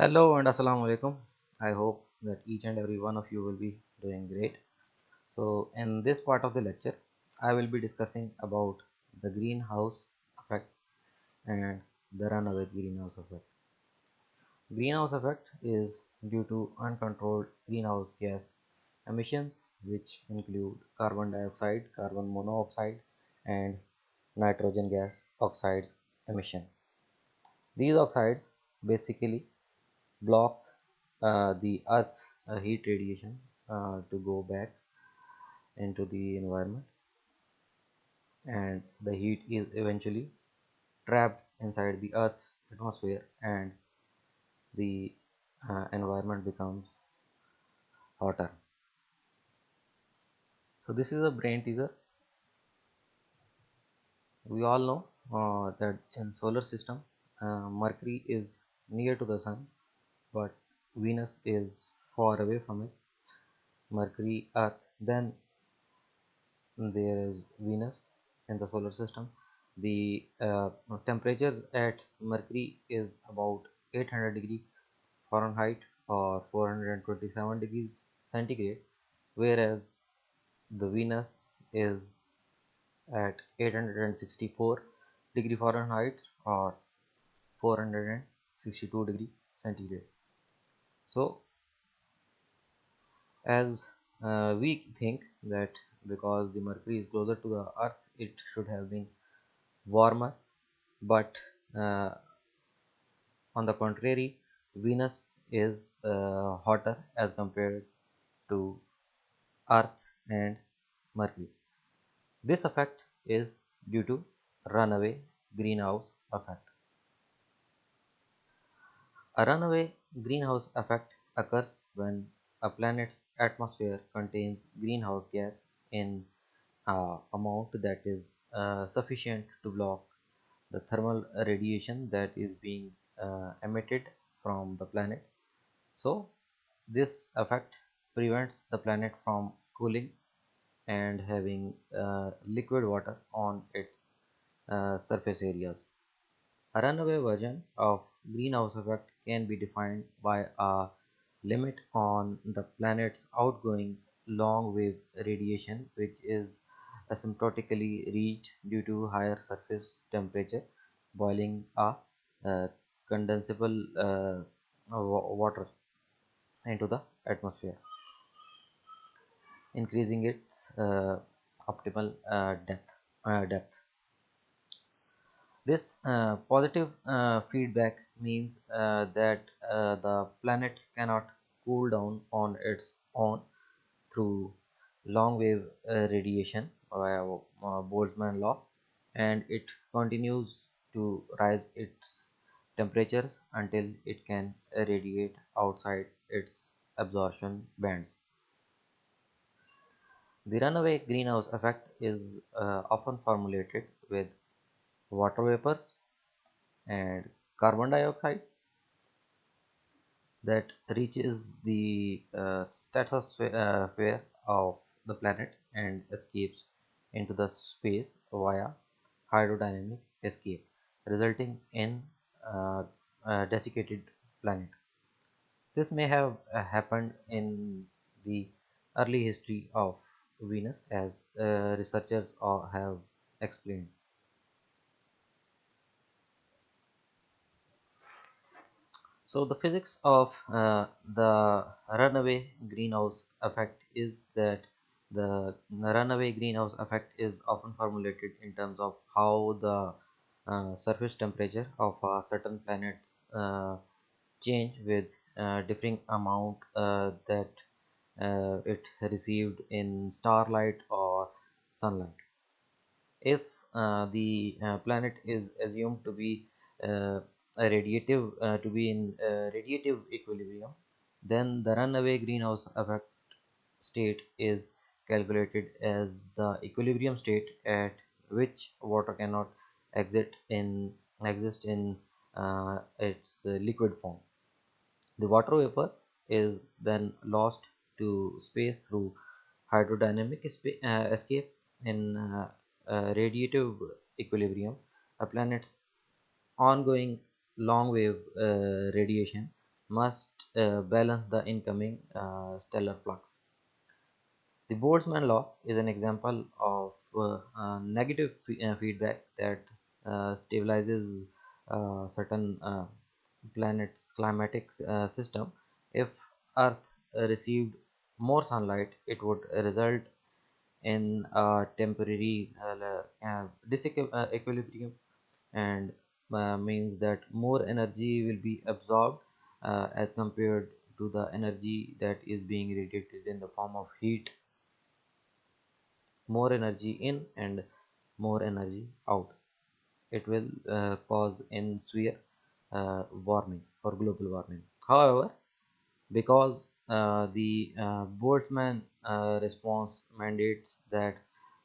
Hello and Assalamu alaikum. I hope that each and every one of you will be doing great. So in this part of the lecture, I will be discussing about the greenhouse effect and the runaway greenhouse effect. Greenhouse effect is due to uncontrolled greenhouse gas emissions which include carbon dioxide, carbon monoxide and nitrogen gas oxides emission. These oxides basically block uh, the earth's uh, heat radiation uh, to go back into the environment. And the heat is eventually trapped inside the earth's atmosphere and the uh, environment becomes hotter. So this is a brain teaser. We all know uh, that in solar system uh, mercury is near to the sun but venus is far away from it. Mercury earth then there is venus in the solar system. The uh, temperatures at mercury is about 800 degree fahrenheit or 427 degrees centigrade whereas the venus is at 864 degree fahrenheit or 462 degree centigrade so as uh, we think that because the mercury is closer to the earth it should have been warmer. But uh, on the contrary venus is uh, hotter as compared to earth and mercury. This effect is due to runaway greenhouse effect a runaway greenhouse effect occurs when a planet's atmosphere contains greenhouse gas in uh, amount that is uh, sufficient to block the thermal radiation that is being uh, emitted from the planet. So this effect prevents the planet from cooling and having uh, liquid water on its uh, surface areas. A runaway version of greenhouse effect can be defined by a limit on the planet's outgoing long wave radiation which is asymptotically reached due to higher surface temperature boiling a uh, condensable uh, water into the atmosphere increasing its uh, optimal uh, depth uh, depth this uh, positive uh, feedback means uh, that the planet cannot cool down on its own through long wave radiation via Boltzmann law and it continues to rise its temperatures until it can radiate outside its absorption bands. The runaway greenhouse effect is uh, often formulated with water vapors and carbon dioxide that reaches the uh, stratosphere of the planet and escapes into the space via hydrodynamic escape resulting in uh, a desiccated planet. This may have uh, happened in the early history of venus as uh, researchers have explained So the physics of uh, the runaway greenhouse effect is that the runaway greenhouse effect is often formulated in terms of how the uh, surface temperature of a certain planets uh, change with uh, differing amount uh, that uh, it received in starlight or sunlight. If the planet is assumed to be radiative uh, to be in radiative equilibrium then the runaway greenhouse effect state is calculated as the equilibrium state at which water cannot exit in exist in uh, its uh, liquid form. The water vapor is then lost to space through hydrodynamic uh, escape in uh, radiative equilibrium. A planet's ongoing long wave uh, radiation must uh, balance the incoming uh, stellar flux. The Boltzmann law is an example of uh, negative uh, feedback that uh, stabilizes certain planet's climatic system. If Earth received more sunlight, it would result in a temporary disequilibrium and means that more energy will be absorbed as compared to the energy that is being radiated in the form of heat. More energy in and more energy out. It will uh, cause in sphere uh, warming or global warming. However because uh, the uh, Boltzmann uh, response mandates that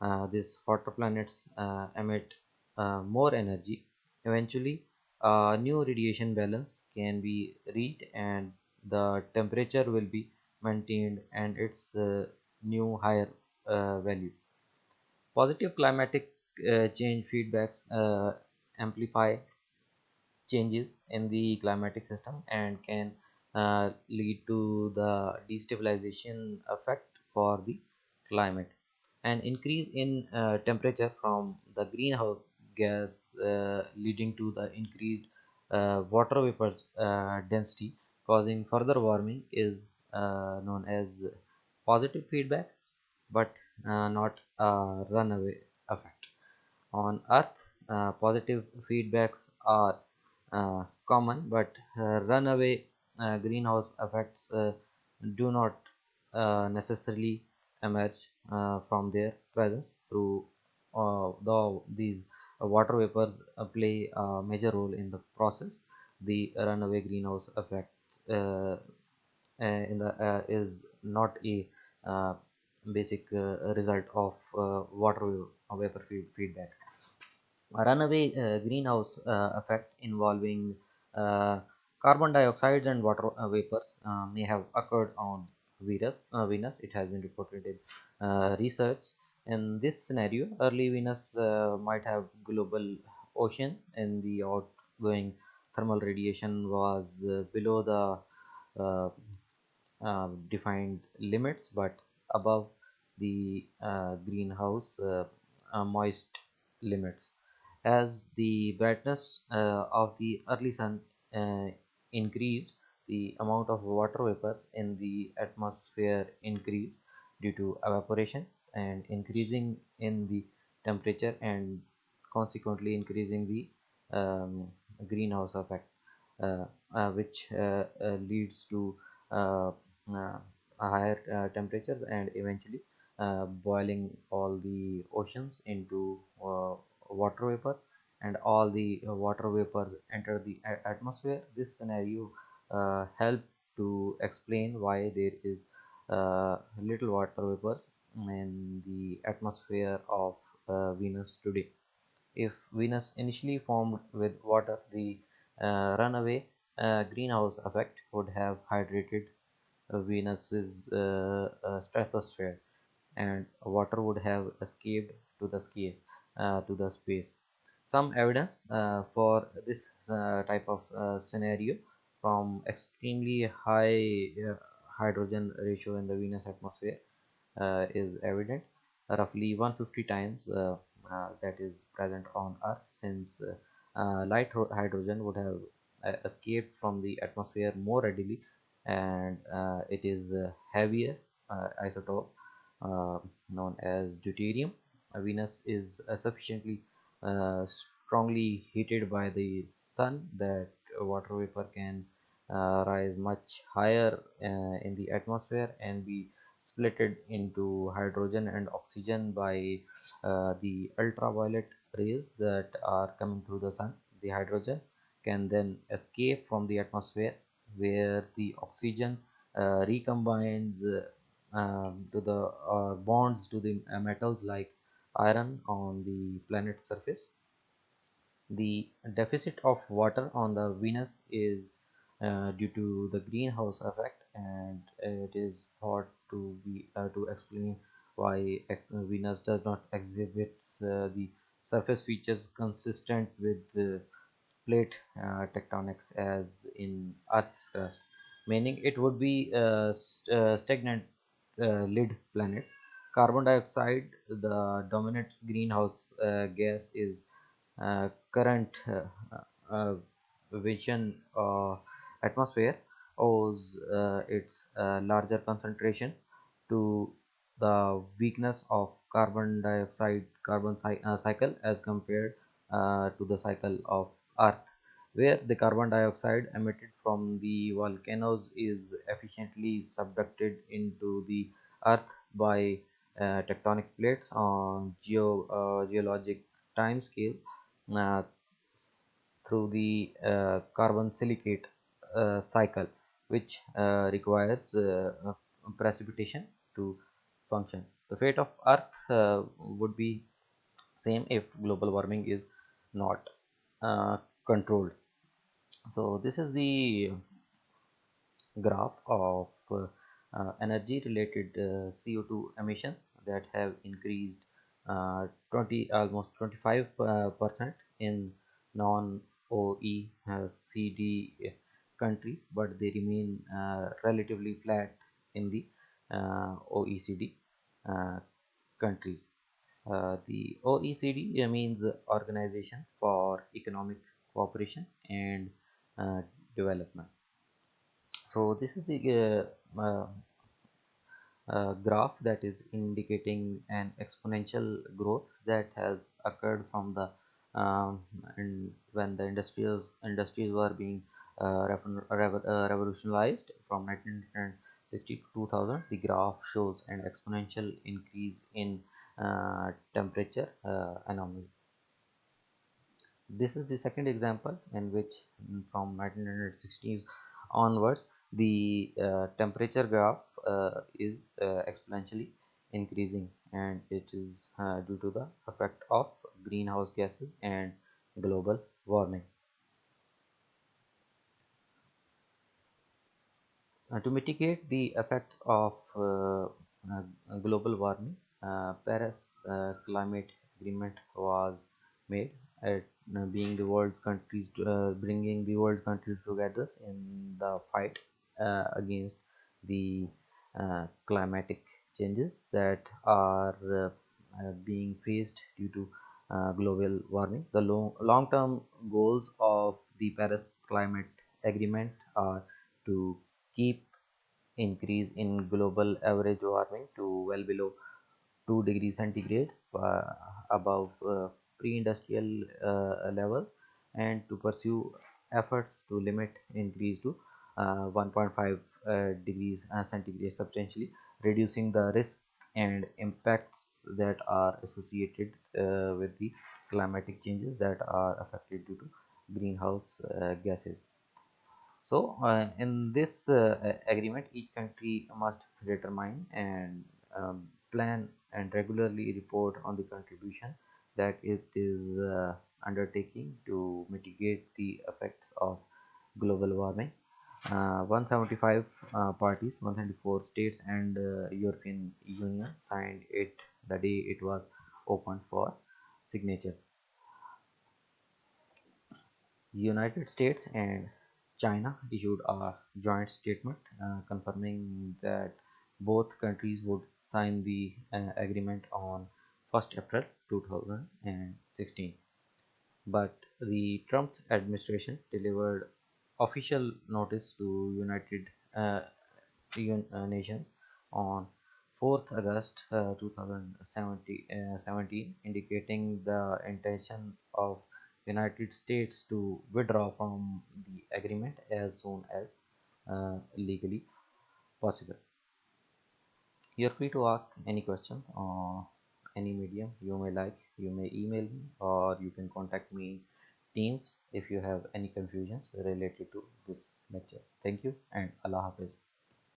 uh, these hotter planets uh, emit uh, more energy eventually a new radiation balance can be reached and the temperature will be maintained and its new higher value Positive climatic uh, change feedbacks uh, amplify changes in the climatic system and can uh, lead to the destabilization effect for the climate. An increase in uh, temperature from the greenhouse gas uh, leading to the increased uh, water vapors density causing further warming is known as positive feedback but uh, not a runaway effect. On Earth, uh, positive feedbacks are uh, common, but uh, runaway uh, greenhouse effects uh, do not necessarily emerge from their presence through though these Uh, water vapors uh, play a major role in the process. The runaway greenhouse effect uh, in the is not a basic uh, result of uh, water vapor feedback. A runaway uh, greenhouse effect involving carbon dioxide and water vapors may have occurred on Venus. Venus. It has been reported in research. In this scenario, early Venus might have global ocean and the outgoing thermal radiation was uh, below the uh, uh, defined limits but above the uh, greenhouse uh, uh, moist limits. As the brightness of the early sun increased the amount of water vapors in the atmosphere increased due to evaporation and increasing in the temperature and consequently increasing the um, greenhouse effect uh, uh, which uh, leads to higher uh, temperatures and eventually uh, boiling all the oceans into uh, water vapors. And all the water vapors enter the atmosphere. This scenario uh, help to explain why there is uh, little water vapor in the atmosphere of uh, Venus today if Venus initially formed with water the runaway greenhouse effect would have hydrated Venus's uh, uh, stratosphere, and water would have escaped to the scale uh, to the space. Some evidence for this type of scenario from extremely high hydrogen ratio in the Venus atmosphere uh, is evident. Roughly 150 times uh, uh, that is present on earth since light hydrogen would have escaped from the atmosphere more readily and uh, it is heavier uh, isotope uh, known as deuterium. Venus is sufficiently strongly heated by the sun that water vapor can uh, rise much higher uh, in the atmosphere and be splitted into hydrogen and oxygen by uh, the ultraviolet rays that are coming through the sun the hydrogen can then escape from the atmosphere where the oxygen uh, recombines uh, um, to the uh, bonds to the metals like iron on the planet's surface. The deficit of water on the venus is uh, due to the greenhouse effect and it is thought to be uh, to explain why venus does not exhibit uh, the surface features consistent with the plate uh, tectonics as in Earth's crust. meaning it would be a st uh, stagnant uh, lid planet. Carbon dioxide, the dominant greenhouse uh, gas, is uh, current uh, Venus atmosphere owes its larger concentration to the weakness of carbon dioxide carbon cycle as compared to the cycle of earth where the carbon dioxide emitted from the volcanoes is efficiently subducted into the earth by uh, tectonic plates on geo, uh, geologic time scale uh, through the uh, carbon silicate uh, cycle which uh, requires precipitation to function. The fate of earth would be same if global warming is not controlled so this is the graph of uh, energy related uh, CO2 emission that have increased uh, 20 almost 25 uh, percent in non OECD countries but they remain uh, relatively flat in the uh, OECD countries. The OECD means Organization for Economic Cooperation and uh, development. So this is the uh, uh, uh, graph that is indicating an exponential growth that has occurred from the um, when the industrial industries were being uh, revolutionized from 1960 to 2000 the graph shows an exponential increase in temperature anomaly. This is the second example in which mm, from 1960s onwards the uh, temperature graph uh, is uh, exponentially increasing and it is uh, due to the effect of greenhouse gases and global warming to mitigate the effects of uh, global warming paris climate agreement was made at uh, being the world's countries uh, bringing the world countries together in the fight uh, against the uh, climatic changes that are uh, uh, being faced due to global warming. The long long-term goals of the paris climate agreement are to keep increase in global average warming to well below 2 degrees centigrade above pre-industrial uh, level and to pursue efforts to limit increase to uh, 1.5 uh, degrees centigrade substantially reducing the risk and impacts that are associated uh, with the climatic changes that are affected due to greenhouse uh, gases so uh, in this agreement each country must determine and um, plan and regularly report on the contribution that it is uh, undertaking to mitigate the effects of global warming. Uh, 175 uh, parties, 174 states and uh, European Union signed it the day it was opened for signatures. United States and China issued a joint statement uh, confirming that both countries would sign the uh, agreement on 1st April 2016 but the Trump administration delivered official notice to United uh, uh Nations on 4th August uh, 2017 uh, indicating the intention of United States to withdraw from the agreement as soon as uh, legally possible. You are free to ask any question uh, any medium you may like. You may email me or you can contact me in teams if you have any confusions related to this lecture. Thank you and allah hafiz